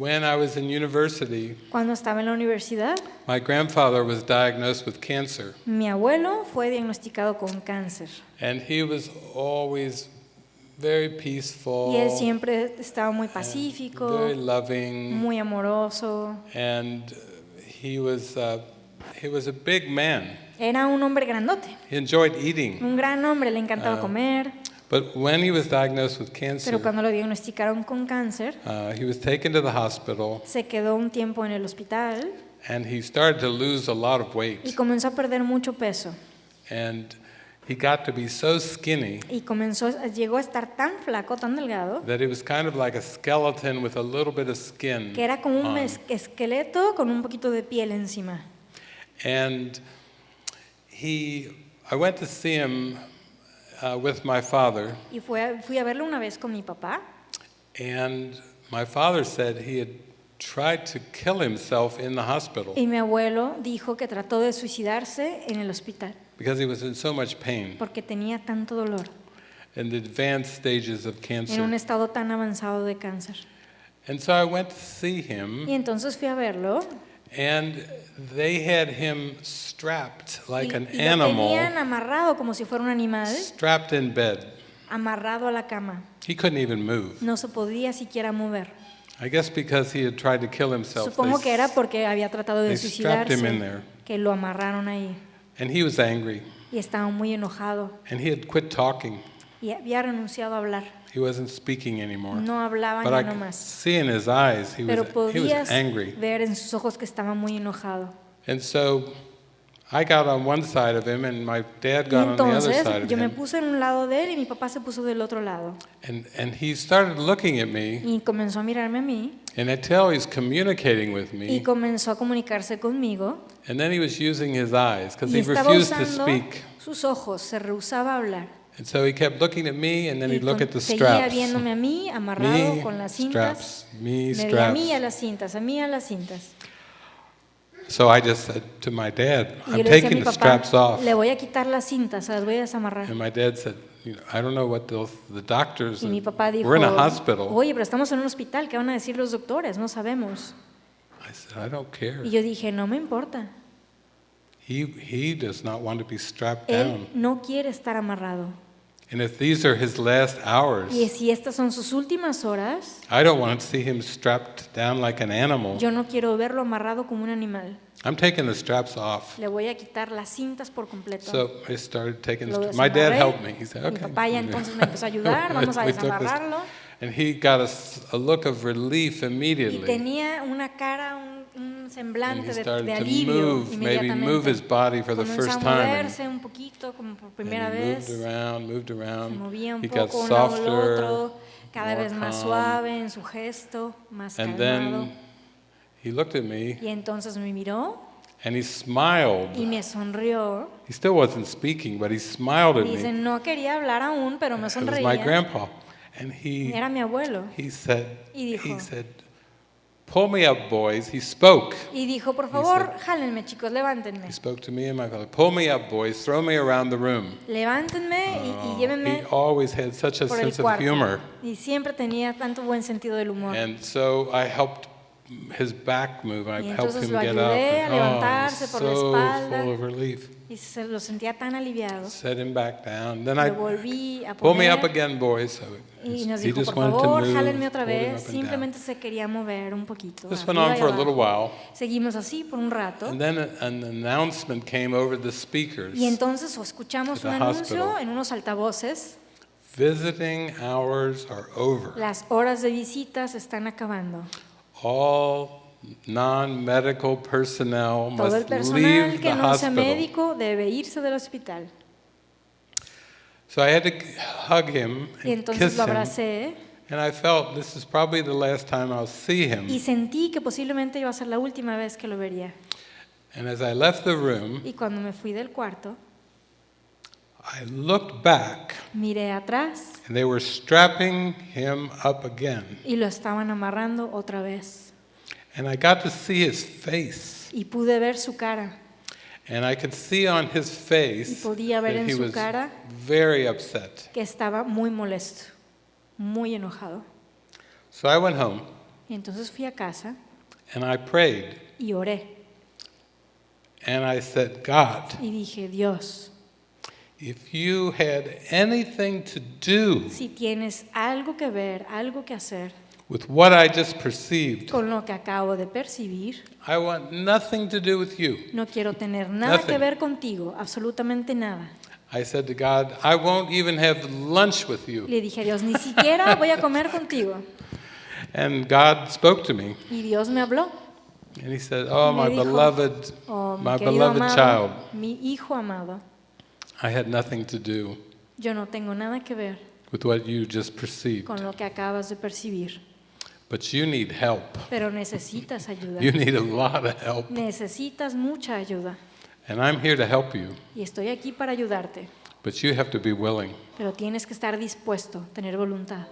when I was in university, Cuando estaba en la universidad, my grandfather was diagnosed with cancer, mi abuelo fue diagnosticado con cáncer and he was always very peaceful, y él siempre estaba muy pacífico, very loving, muy amoroso. and he was uh, he was a big man. Era un hombre grandote, He enjoyed eating, un gran hombre, le encantaba Ah. comer, but when he was diagnosed with cancer, pero cuando lo diagnosticaron con cáncer, uh, he was taken to the hospital, se quedó un tiempo en el hospital and he started to lose a lot of weight. y comenzó a perder mucho peso. and he got to be so skinny Y comenzó, llegó a estar tan flaco, tan delgado, that he was kind of like a skeleton with a little bit of skin. que era como un on. esqueleto con un poquito de piel encima. And he, I went to see him uh, with my father, Y fue a- fui a verlo una vez con mi papá and my father said he had tried to kill himself in the hospital y mi abuelo dijo que trató de suicidarse en el hospital because he was in so much pain porque tenía tanto dolor in the advanced stages of cancer. en un estado tan avanzado de cáncer. And so I went to see him. Y entonces fui a verlo and they had him strapped y, like an y lo tenían animal, amarrado como si fuera un animal, strapped in bed. amarrado a la cama. He couldn't even move. No se podía siquiera mover. I guess because he had tried to kill himself. Supongo they que era porque había tratado de strapped him in suicidarse, there. que lo amarraron ahí And he was angry, y estaba muy enojado and he had quit talking. y había renunciado a hablar. He wasn't speaking anymore. No hablaba But ya I no más. see in his eyes he was, Pero he was angry. ver en sus ojos que estaba muy enojado. And so I got on one side of him, and my dad Y got on the other side of yo me him. puse en un lado de él y mi papá se puso del otro lado. And, and he started looking at me, Y comenzó a mirarme a mí and I tell he's communicating with y me. comenzó a comunicarse conmigo. And then he was using his eyes because he refused to speak. sus ojos, se rehusaba a hablar. And so he kept looking at me, and then he'd look at the seguía straps. viéndome a mí amarrado Me, con las cintas. straps, me, a mí a las cintas, a mí a las cintas. So I just said to my dad, I'm taking the straps off. le voy a quitar las cintas, las voy a desamarrar. And my dad said, you know, I don't know what those, the doctors, Y mi papá dijo, we're in a hospital. oye, pero estamos en un hospital, ¿qué van a decir los doctores? No sabemos. I said, I don't care. Y yo dije, no me importa. He, he does not want to be strapped Él down. no quiere estar amarrado. And if these are his last hours, Y si estas son sus últimas horas, I don't want to see him strapped down like an animal. yo no quiero verlo amarrado como un animal. I'm taking the straps off. Le voy a quitar las cintas por completo. So I started taking the. My dad helped me. He said, Mi okay. papá ya entonces me empezó a ayudar, vamos a We took this- desamarrarlo. And he got a look of relief Y immediately. tenía una cara, un, un semblante he de, started de to alivio move, maybe move his body for the first a time. And, moverse un poquito, como por primera he vez. moved around, moved Se around. movía un He got poco al softer, otro, cada vez más calm. suave en su gesto, más And calmado. then he looked at me Y entonces me miró and he smiled. y me sonrió. He still wasn't speaking, but he smiled at me. Dice, no quería hablar aún, pero me It was my sonreía. grandpa. And he, Era mi abuelo. he said, Y dijo- he said, pull me up, boys. He spoke. Y dijo, por favor, jálenme chicos, levántenme. He spoke to me and my father. Pull me up, boys. Throw me around the room. Levántenme y, y Oh, llévenme he always had such a sense of humor. Y siempre tenía tanto buen sentido del humor. And so I helped his back move. I helped him get up. And, oh, so espalda. full of relief. Y se lo sentía tan aliviado. Set him back down. Then I pull me up again, boys. So y nos he dijo, just por wanted to favor, move. jálenme otra vez. Simplemente se quería mover un poquito. This went on for a little while. Seguimos así por un rato. And then an announcement came over the speakers. Y entonces escuchamos un anuncio en unos altavoces. Visiting hours are over. Las horas de visitas están acabando. All non-medical personnel Todo el must personal leave que the no sea hospital. médico debe irse del hospital. So I had to hug him Y and entonces kiss lo him. abracé And I felt this is probably the last time I'll see him. y sentí que posiblemente iba a ser la última vez que lo vería. And as I left the room, Y cuando me fui del cuarto, I looked back miré atrás and they were strapping him up again. y lo estaban amarrando otra vez. And I got to see his face. Y pude ver su cara. And I could see on his face Y podía ver that en he su was cara very upset. que estaba muy molesto, muy enojado. So I went home Y entonces fui a casa and I prayed y oré and I said, God, y dije, Dios, if you had anything to do si tienes algo que ver, algo que hacer with what I just perceived, con lo que acabo de percibir, I want nothing to do with you. no quiero tener nada que Nothing. ver contigo, absolutamente nada. I said to God, I won't even have lunch with you. Le dije a Dios, ni siquiera voy a comer contigo. And God spoke to me Y Dios me habló. and He said, Oh, my dijo, beloved, Oh, my beloved amado, child, mi hijo amado, I had nothing to do yo no tengo nada que ver with what you just perceived. con lo que acabas de percibir, But you need help. pero necesitas ayuda. You need a lot of help. Necesitas mucha ayuda. And I'm here to help you. Y estoy aquí para ayudarte, But you have to be willing. pero tienes que estar dispuesto, tener voluntad.